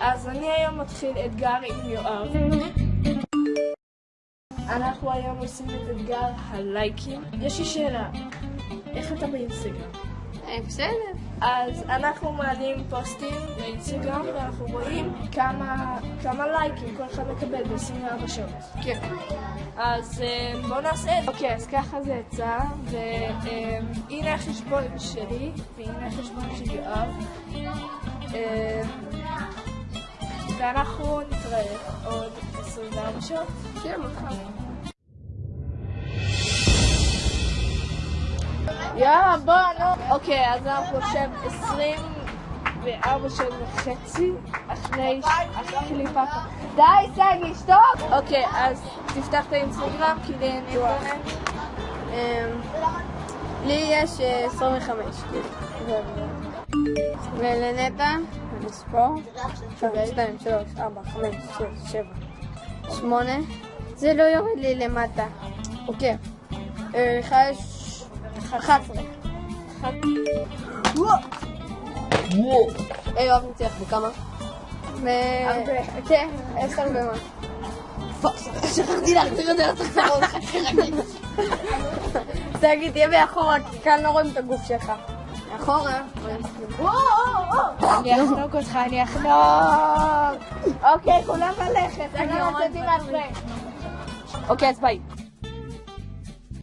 אז אני היום מתחיל אתגר עם יואב. אנחנו היום עושים את אתגר הלייקים. יש לי שאלה, איך אתה באינסטגרם? אה, בסדר. אז אנחנו מעלים פוסטים לאינסטגרם ואנחנו רואים כמה, כמה לייקים כל אחד מקבל ב-24 שעות. כן. אז אה, בואו נעשה את זה. אוקיי, אז ככה זה יצא, והנה החשבון שלי, והנה החשבון של יואב. ואנחנו נתראה עוד 24 שעות. כן, מחר. יאללה, בוא, נו. אוקיי, אז אנחנו עכשיו 24 שעות וחצי אחרי הקליפה. די, סגי, שתוק! אוקיי, אז תפתח את האינסטגרם, כי לי אין אינטרנט. לי יש אה, 25, כאילו. ולנטע, אני אספור. 1, 2, 3, 4, 5, 6, 7, 8. זה לא יורד לי למטה. אוקיי. אה, לך יש 11. אה, יואב ניצח בכמה? כן, 10 ומשהו. fuck, שכחתי להחזיר את זה לתחתרות. תגיד, תהיה מאחורה, כי כאן לא רואים את הגוף שלך. מאחורה. אני אחנוק אותך, אני אחנוק! אוקיי, כולם ללכת. אוקיי, אז ביי.